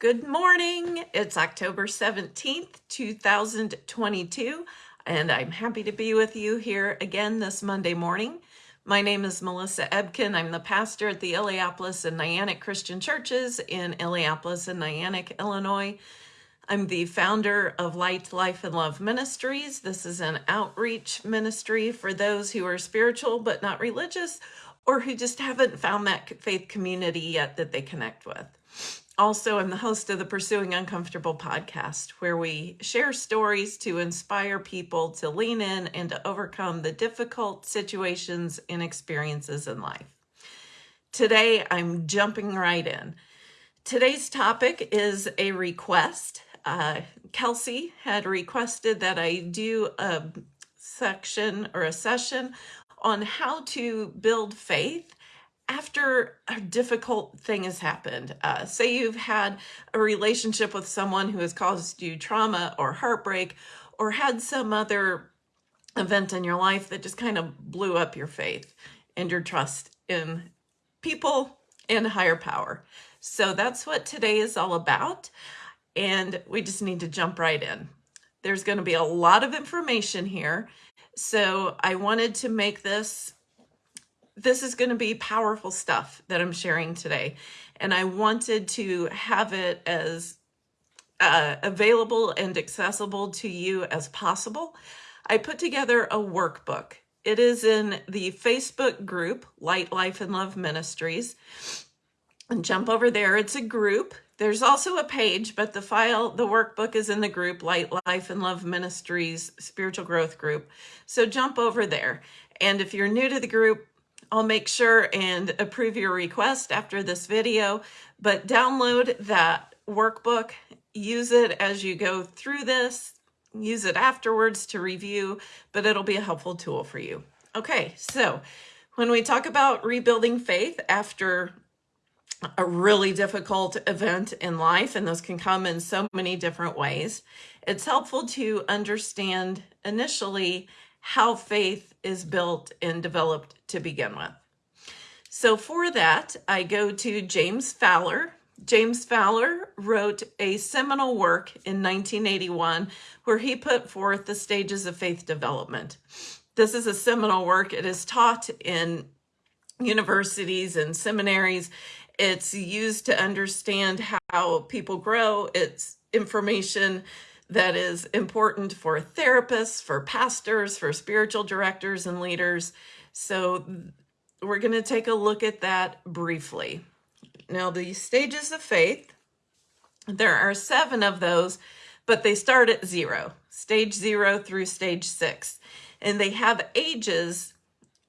Good morning. It's October 17th, 2022, and I'm happy to be with you here again this Monday morning. My name is Melissa Ebken. I'm the pastor at the Illiopolis and Niantic Christian Churches in Illiopolis and Niantic, Illinois. I'm the founder of Light, Life, and Love Ministries. This is an outreach ministry for those who are spiritual but not religious or who just haven't found that faith community yet that they connect with. Also, I'm the host of the Pursuing Uncomfortable podcast, where we share stories to inspire people to lean in and to overcome the difficult situations and experiences in life. Today, I'm jumping right in. Today's topic is a request. Uh, Kelsey had requested that I do a section or a session on how to build faith after a difficult thing has happened. Uh, say you've had a relationship with someone who has caused you trauma or heartbreak or had some other event in your life that just kind of blew up your faith and your trust in people and higher power. So that's what today is all about. And we just need to jump right in. There's going to be a lot of information here. So I wanted to make this this is going to be powerful stuff that I'm sharing today. And I wanted to have it as uh, available and accessible to you as possible. I put together a workbook. It is in the Facebook group, Light, Life, and Love Ministries. And jump over there. It's a group. There's also a page, but the file, the workbook is in the group, Light, Life, and Love Ministries Spiritual Growth Group. So jump over there. And if you're new to the group, I'll make sure and approve your request after this video, but download that workbook, use it as you go through this, use it afterwards to review, but it'll be a helpful tool for you. Okay, so when we talk about rebuilding faith after a really difficult event in life, and those can come in so many different ways, it's helpful to understand initially how faith is built and developed to begin with. So for that, I go to James Fowler. James Fowler wrote a seminal work in 1981 where he put forth the stages of faith development. This is a seminal work. It is taught in universities and seminaries. It's used to understand how people grow. It's information that is important for therapists, for pastors, for spiritual directors and leaders. So we're going to take a look at that briefly. Now, the stages of faith, there are seven of those, but they start at zero, stage zero through stage six, and they have ages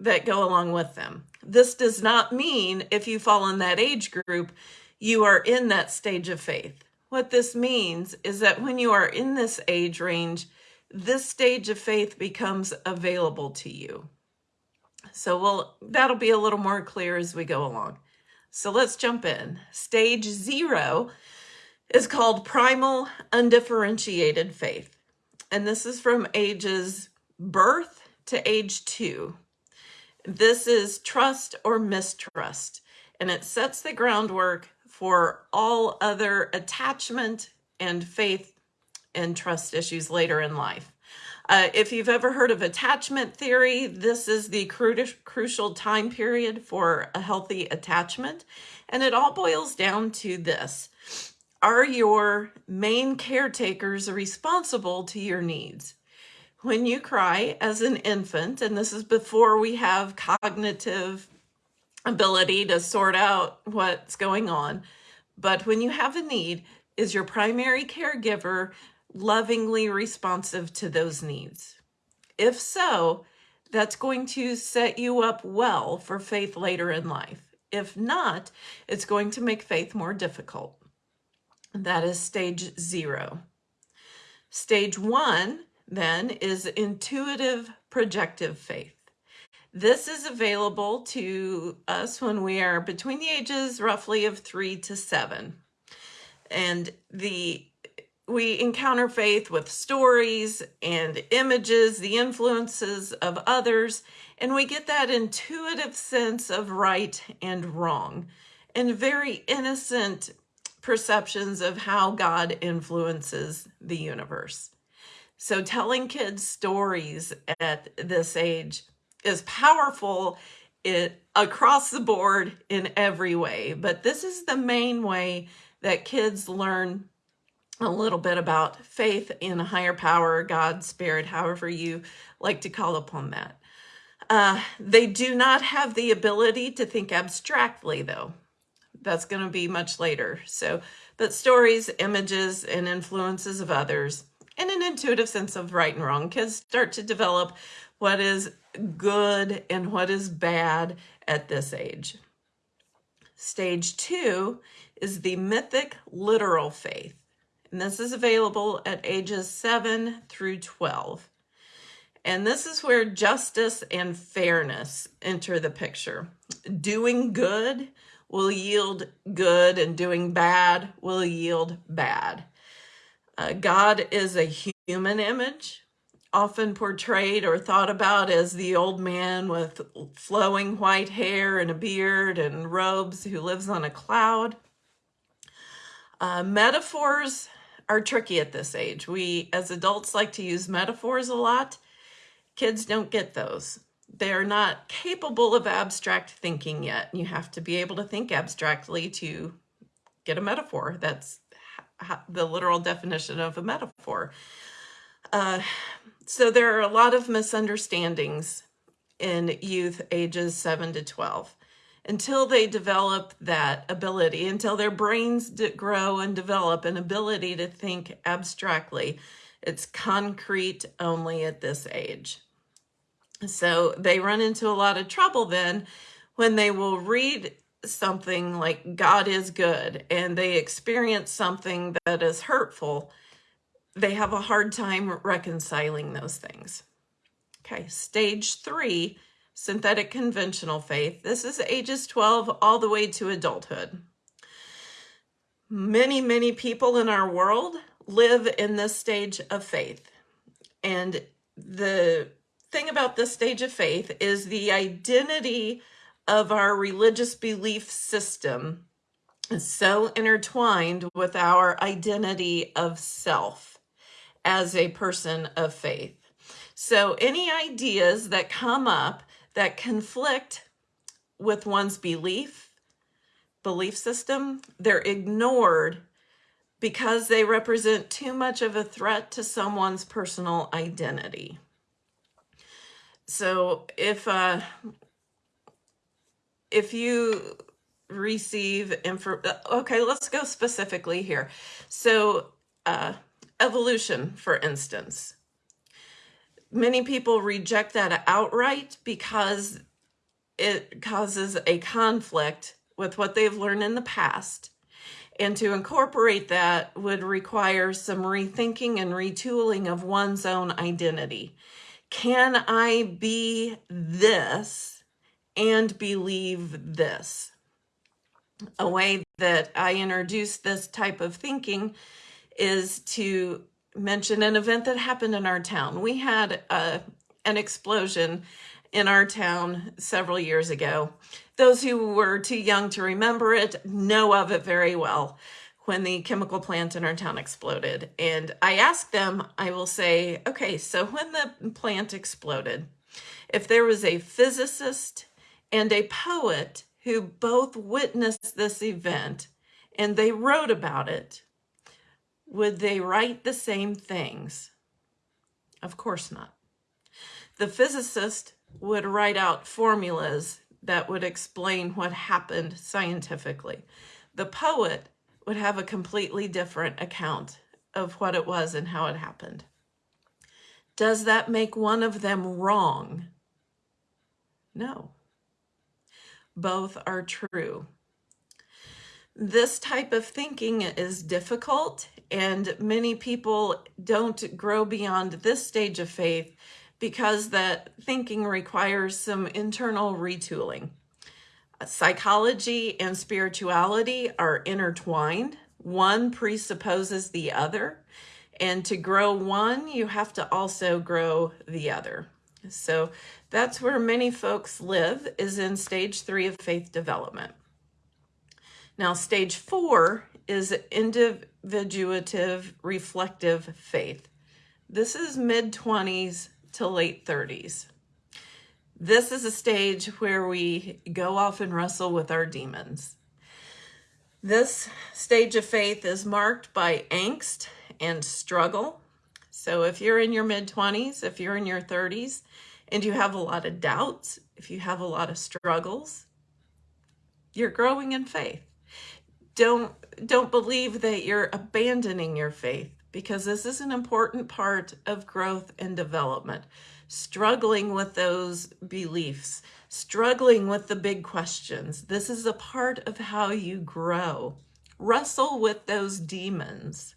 that go along with them. This does not mean if you fall in that age group, you are in that stage of faith. What this means is that when you are in this age range, this stage of faith becomes available to you. So we'll, that'll be a little more clear as we go along. So let's jump in. Stage zero is called primal undifferentiated faith. And this is from ages birth to age two. This is trust or mistrust, and it sets the groundwork for all other attachment and faith and trust issues later in life. Uh, if you've ever heard of attachment theory, this is the cru crucial time period for a healthy attachment. And it all boils down to this. Are your main caretakers responsible to your needs? When you cry as an infant, and this is before we have cognitive ability to sort out what's going on. But when you have a need, is your primary caregiver lovingly responsive to those needs? If so, that's going to set you up well for faith later in life. If not, it's going to make faith more difficult. That is stage zero. Stage one, then, is intuitive projective faith. This is available to us when we are between the ages roughly of three to seven. And the we encounter faith with stories and images, the influences of others, and we get that intuitive sense of right and wrong and very innocent perceptions of how God influences the universe. So telling kids stories at this age is powerful it across the board in every way, but this is the main way that kids learn a little bit about faith in a higher power, God, spirit, however you like to call upon that. Uh, they do not have the ability to think abstractly, though. That's going to be much later. So, but stories, images, and influences of others, and an intuitive sense of right and wrong, kids start to develop what is good and what is bad at this age. Stage two is the mythic literal faith. And this is available at ages 7 through 12. And this is where justice and fairness enter the picture. Doing good will yield good, and doing bad will yield bad. Uh, God is a human image, often portrayed or thought about as the old man with flowing white hair and a beard and robes who lives on a cloud. Uh, metaphors are tricky at this age. We, as adults, like to use metaphors a lot. Kids don't get those. They're not capable of abstract thinking yet. You have to be able to think abstractly to get a metaphor. That's the literal definition of a metaphor. Uh, so there are a lot of misunderstandings in youth ages 7 to 12 until they develop that ability, until their brains grow and develop an ability to think abstractly. It's concrete only at this age. So they run into a lot of trouble then when they will read something like God is good and they experience something that is hurtful, they have a hard time reconciling those things. Okay, stage three synthetic conventional faith. This is ages 12 all the way to adulthood. Many, many people in our world live in this stage of faith. And the thing about this stage of faith is the identity of our religious belief system is so intertwined with our identity of self as a person of faith. So any ideas that come up that conflict with one's belief, belief system, they're ignored because they represent too much of a threat to someone's personal identity. So if uh, if you receive info, okay, let's go specifically here. So uh, evolution, for instance, many people reject that outright because it causes a conflict with what they've learned in the past. And to incorporate that would require some rethinking and retooling of one's own identity. Can I be this and believe this? A way that I introduce this type of thinking is to mention an event that happened in our town. We had a, uh, an explosion in our town several years ago. Those who were too young to remember it know of it very well when the chemical plant in our town exploded. And I asked them, I will say, okay, so when the plant exploded, if there was a physicist and a poet who both witnessed this event and they wrote about it, would they write the same things? Of course not. The physicist would write out formulas that would explain what happened scientifically. The poet would have a completely different account of what it was and how it happened. Does that make one of them wrong? No. Both are true. This type of thinking is difficult and many people don't grow beyond this stage of faith because that thinking requires some internal retooling. Psychology and spirituality are intertwined. One presupposes the other. And to grow one, you have to also grow the other. So that's where many folks live is in stage three of faith development. Now, stage four is individuative reflective faith. This is mid 20s to late 30s. This is a stage where we go off and wrestle with our demons. This stage of faith is marked by angst and struggle. So if you're in your mid 20s, if you're in your 30s, and you have a lot of doubts, if you have a lot of struggles, you're growing in faith. Don't don't believe that you're abandoning your faith because this is an important part of growth and development. Struggling with those beliefs, struggling with the big questions. This is a part of how you grow. Wrestle with those demons.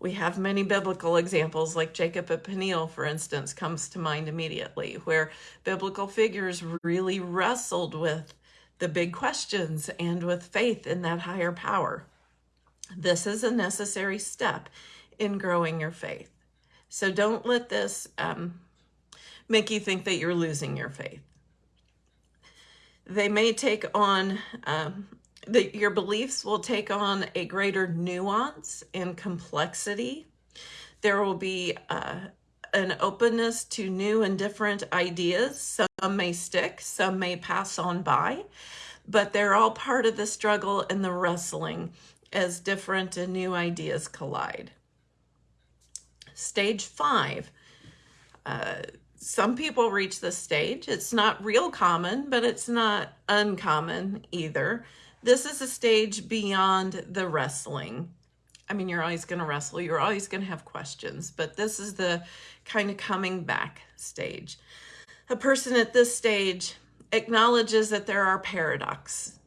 We have many biblical examples, like Jacob of Peniel, for instance, comes to mind immediately, where biblical figures really wrestled with the big questions and with faith in that higher power. This is a necessary step in growing your faith. So don't let this um, make you think that you're losing your faith. They may take on um, that your beliefs will take on a greater nuance and complexity. There will be uh, an openness to new and different ideas. Some may stick, some may pass on by, but they're all part of the struggle and the wrestling as different and new ideas collide. Stage five. Uh, some people reach this stage. It's not real common, but it's not uncommon either. This is a stage beyond the wrestling. I mean, you're always going to wrestle. You're always going to have questions, but this is the kind of coming back stage. A person at this stage acknowledges that there are paradox,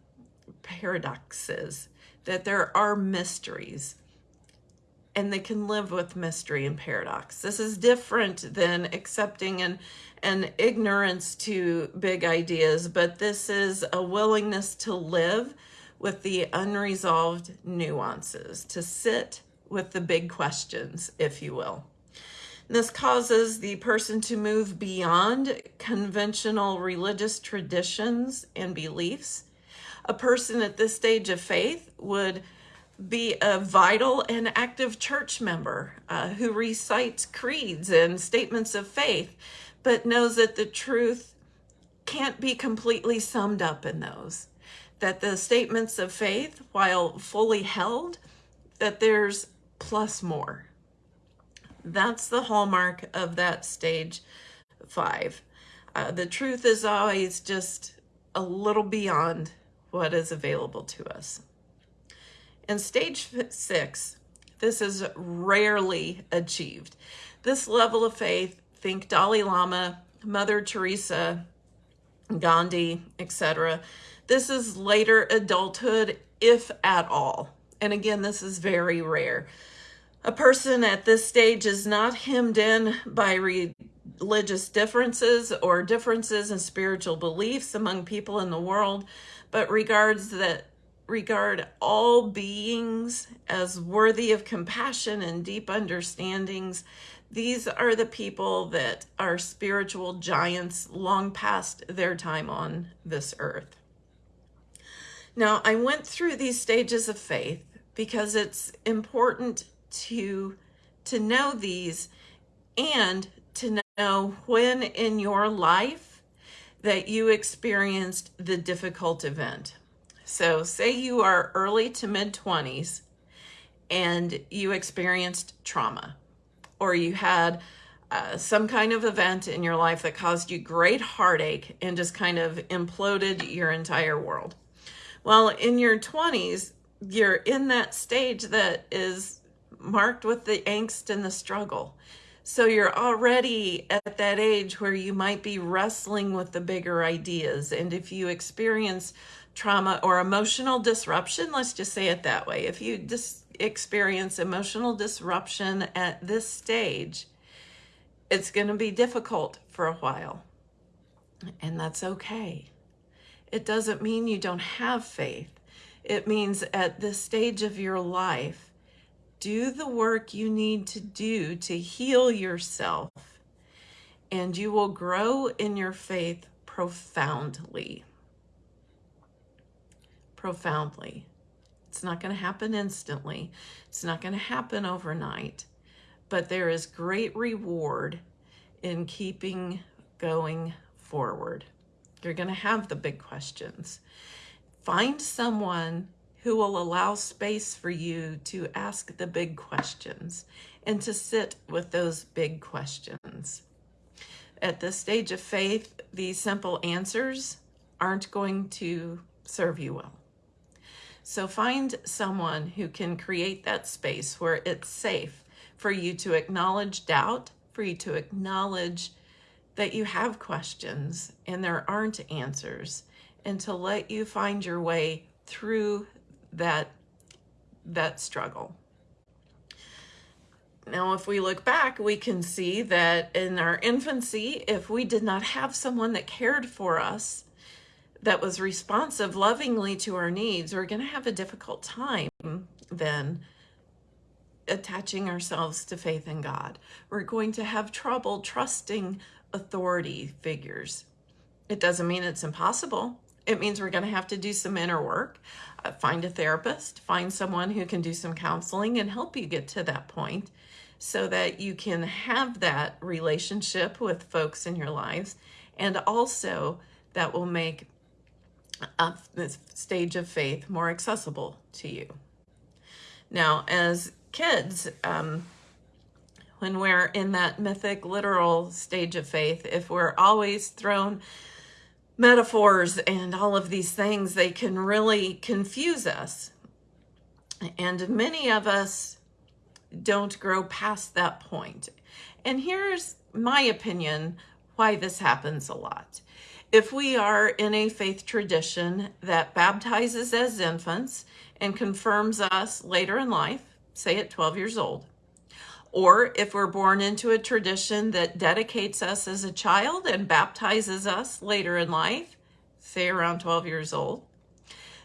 paradoxes, that there are mysteries, and they can live with mystery and paradox. This is different than accepting an, an ignorance to big ideas, but this is a willingness to live with the unresolved nuances, to sit with the big questions, if you will. This causes the person to move beyond conventional religious traditions and beliefs. A person at this stage of faith would be a vital and active church member uh, who recites creeds and statements of faith, but knows that the truth can't be completely summed up in those. That the statements of faith, while fully held, that there's plus more. That's the hallmark of that stage five. Uh, the truth is always just a little beyond what is available to us. In stage six, this is rarely achieved. This level of faith, think Dalai Lama, Mother Teresa, Gandhi, etc. This is later adulthood, if at all. And again, this is very rare. A person at this stage is not hemmed in by religious differences or differences in spiritual beliefs among people in the world, but regards that regard all beings as worthy of compassion and deep understandings. These are the people that are spiritual giants long past their time on this earth. Now, I went through these stages of faith because it's important to, to know these and to know when in your life that you experienced the difficult event. So say you are early to mid 20s and you experienced trauma or you had uh, some kind of event in your life that caused you great heartache and just kind of imploded your entire world. Well, in your 20s, you're in that stage that is marked with the angst and the struggle. So you're already at that age where you might be wrestling with the bigger ideas. And if you experience trauma or emotional disruption, let's just say it that way. If you dis- experience emotional disruption at this stage, it's going to be difficult for a while. And that's okay. It doesn't mean you don't have faith. It means at this stage of your life, do the work you need to do to heal yourself, and you will grow in your faith profoundly profoundly. It's not going to happen instantly. It's not going to happen overnight. But there is great reward in keeping going forward. You're going to have the big questions. Find someone who will allow space for you to ask the big questions and to sit with those big questions. At this stage of faith, these simple answers aren't going to serve you well. So find someone who can create that space where it's safe for you to acknowledge doubt, for you to acknowledge that you have questions and there aren't answers, and to let you find your way through that, that struggle. Now, if we look back, we can see that in our infancy, if we did not have someone that cared for us, that was responsive lovingly to our needs, we're going to have a difficult time then attaching ourselves to faith in God. We're going to have trouble trusting authority figures. It doesn't mean it's impossible. It means we're going to have to do some inner work, uh, find a therapist, find someone who can do some counseling and help you get to that point so that you can have that relationship with folks in your lives. And also that will make uh, this stage of faith more accessible to you. Now, as kids, um, when we're in that mythic, literal stage of faith, if we're always thrown metaphors and all of these things, they can really confuse us. And many of us don't grow past that point. And here's my opinion why this happens a lot. If we are in a faith tradition that baptizes as infants and confirms us later in life, say at 12 years old, or if we're born into a tradition that dedicates us as a child and baptizes us later in life, say around 12 years old,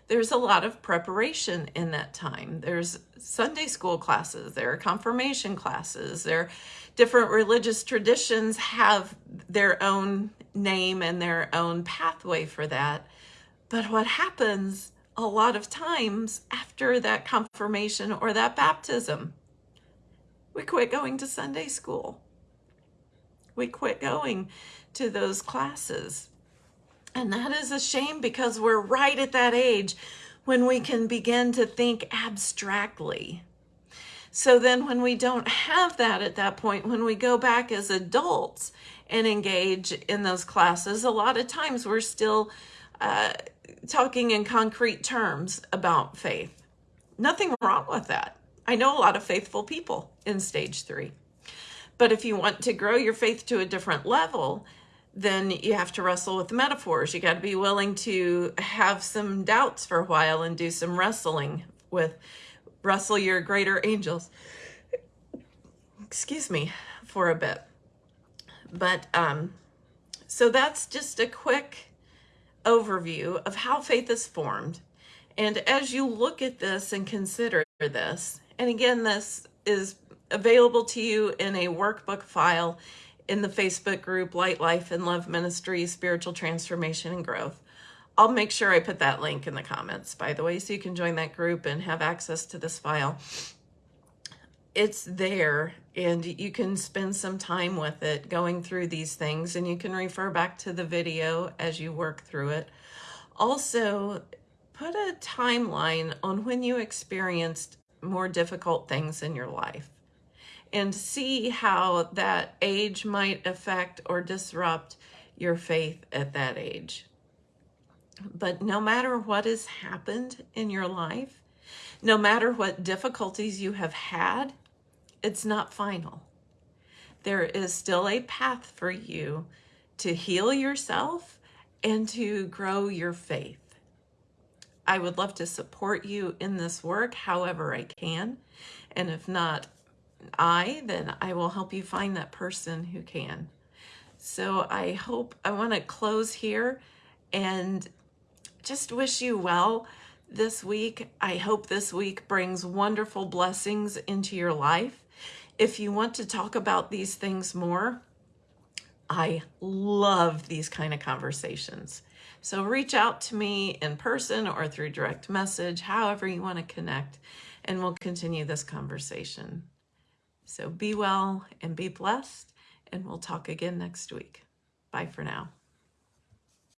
there's a lot of preparation in that time. There's Sunday school classes, there are confirmation classes, there different religious traditions have their own name and their own pathway for that. But what happens a lot of times after that confirmation or that baptism, we quit going to Sunday school. We quit going to those classes. And that is a shame because we're right at that age when we can begin to think abstractly. So then when we don't have that at that point, when we go back as adults and engage in those classes, a lot of times we're still uh, talking in concrete terms about faith. Nothing wrong with that. I know a lot of faithful people in stage three. But if you want to grow your faith to a different level, then you have to wrestle with the metaphors. You got to be willing to have some doubts for a while and do some wrestling with wrestle your greater angels. Excuse me for a bit. But um, so that's just a quick overview of how faith is formed. And as you look at this and consider this, and again, this is available to you in a workbook file in the Facebook group, Light Life and Love Ministry, Spiritual Transformation and Growth. I'll make sure I put that link in the comments, by the way, so you can join that group and have access to this file. It's there and you can spend some time with it going through these things and you can refer back to the video as you work through it. Also, put a timeline on when you experienced more difficult things in your life and see how that age might affect or disrupt your faith at that age. But no matter what has happened in your life, no matter what difficulties you have had, it's not final. There is still a path for you to heal yourself and to grow your faith. I would love to support you in this work however I can. And if not I, then I will help you find that person who can. So I hope, I want to close here and just wish you well this week. I hope this week brings wonderful blessings into your life. If you want to talk about these things more, I love these kind of conversations. So reach out to me in person or through direct message, however you want to connect, and we'll continue this conversation. So be well and be blessed, and we'll talk again next week. Bye for now.